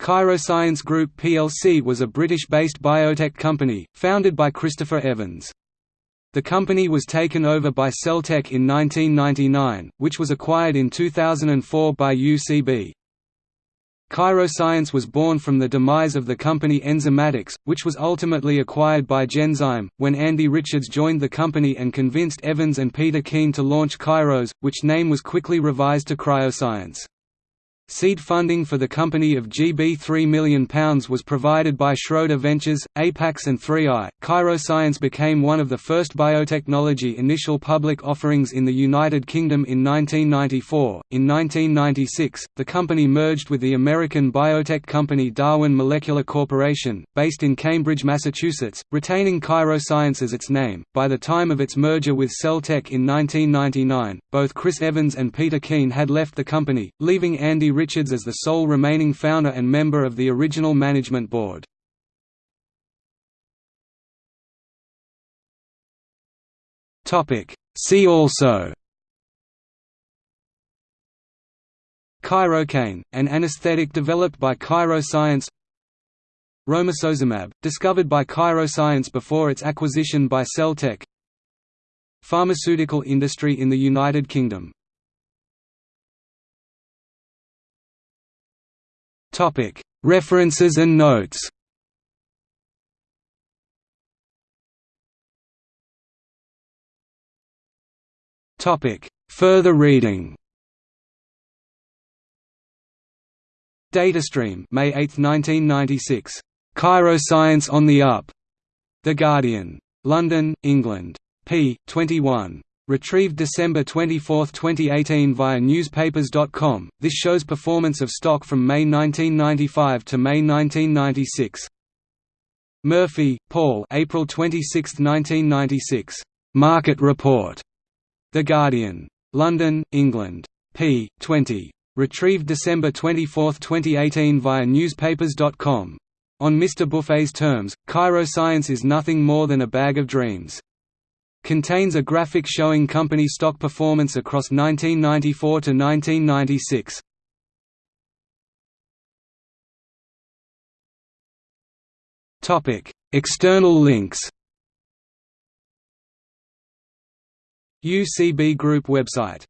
Chiroscience Group plc was a British-based biotech company, founded by Christopher Evans. The company was taken over by Celltech in 1999, which was acquired in 2004 by UCB. Chiroscience was born from the demise of the company Enzymatix, which was ultimately acquired by Genzyme, when Andy Richards joined the company and convinced Evans and Peter Keen to launch Chiros, which name was quickly revised to Chiroscience. Seed funding for the company of GB £3 million was provided by Schroder Ventures, Apax and 3i. Chiroscience became one of the first biotechnology initial public offerings in the United Kingdom in 1994. In 1996, the company merged with the American biotech company Darwin Molecular Corporation, based in Cambridge, Massachusetts, retaining Chiroscience as its name. By the time of its merger with Celltech in 1999, both Chris Evans and Peter Keen had left the company, leaving Andy Richards as the sole remaining founder and member of the original management board. See also. Chirocaine, an anesthetic developed by Chiroscience Romosozumab, discovered by Chiroscience before its acquisition by Celltech Pharmaceutical industry in the United Kingdom References and notes Further reading Datastream May 8, 1996. Chiroscience on the Up. The Guardian. London, England. p. 21. Retrieved December 24, 2018 via newspapers.com. This shows performance of stock from May 1995 to May 1996. Murphy, Paul. April 26, 1996. Market Report. The Guardian. London, England. p. 20. Retrieved December 24, 2018 via newspapers.com. On Mr. Buffett's terms, Chiroscience is nothing more than a bag of dreams. Contains a graphic showing company stock performance across 1994 to 1996. Topic: External links. UCB Group website